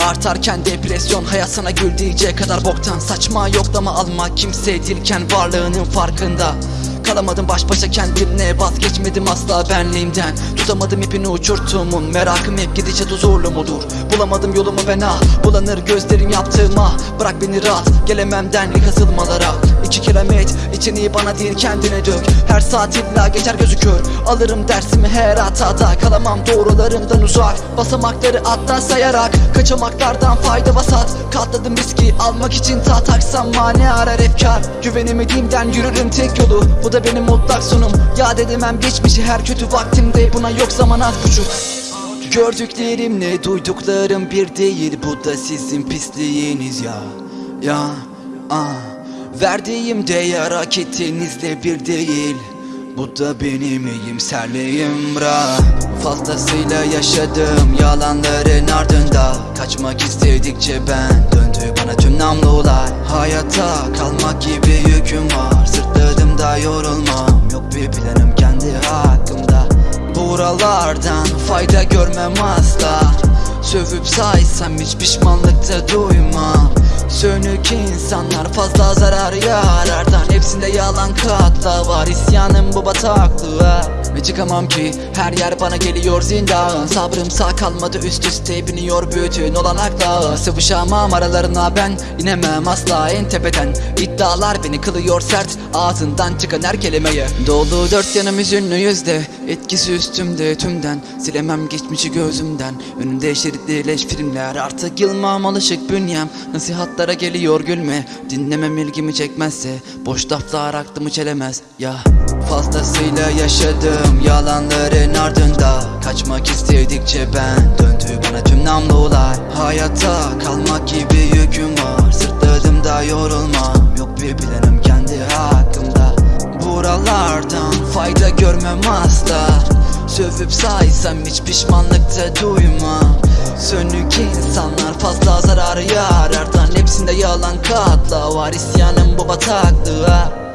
Artarken depresyon hayat sana kadar boktan. Saçma yoklama alma kimse değilken varlığının farkında Kalamadım baş başa kendimle vazgeçmedim asla benliğimden. Tutamadım ipini uçurtumun merakım hep gidecek huzurlu mudur? Bulamadım yolumu ben ah bulanır gözlerim yaptığıma. Bırak beni rahat gelemem denli kasılmalara İki kilomet içini bana değil kendine dök. Her saat illa geçer gözü kör Alırım dersimi her hatada. Kalamam doğrularımdan uzak. Basamakları atla sayarak Kaçamaklardan fayda vasat. Katladım riski almak için ta taksam mani arar efkar Güvenemediğimden yürürüm tek yolu Bu da benim mutlak sonum Yad edemem geçmişi her kötü vaktimde. Buna yok zaman az buçuk. Gördüklerimle duyduklarım bir değil. Bu da sizin pisliğiniz ya. Ya ah Verdiğim değer hak ettiğinizle bir değil. Bu da benim iyimserliğim bra. Fazlasıyla yaşadım yalanların ardında. Kaçmak istedikçe ben döndü bana tüm namlular. Hayata kalmak gibi yüküm var da yorulmam. Yok bir planım kendi hakkımda. Buralardan fayda görmem asla. Sövüp saysam hiç pişmanlıkta duymam. Sönük insanlar fazla zarar yarardan Hepsinde yalan katla var. İsyanım bu bataklığa Ve çıkamam ki her yer bana geliyor zindan. Sabrım sağ kalmadı üst üste biniyor bütün olanakla Sıvışamam aralarına ben inemem asla en tepeden. İddialar beni kılıyor sert ağzından çıkan her kelimeye Dolu dört yanım hüzünlü yüzde etkisi üstümde tümden. Silemem geçmişi gözümden önümde şeritli leş filmler. Artık yılmam alışık bünyem nasihatlara geliyor gülme. Dinlemem ilgimi çekmezse boş laflar aklımı çelemez ya Fazlasıyla yaşadım yalanların ardında. Kaçmak istedikçe ben döndü bana tüm namlular Hayatta kalmak gibi yüküm var. Sırtladım da yorulmam. Yok bir planım kendi hakkımda. Buralardan fayda görmem asla. Sövüp saysam hiç pişmanlıkta duymam. Sönük insanlar fazla zarar yarardan Hepsinde yalan katla. Var isyanım bu bataklığa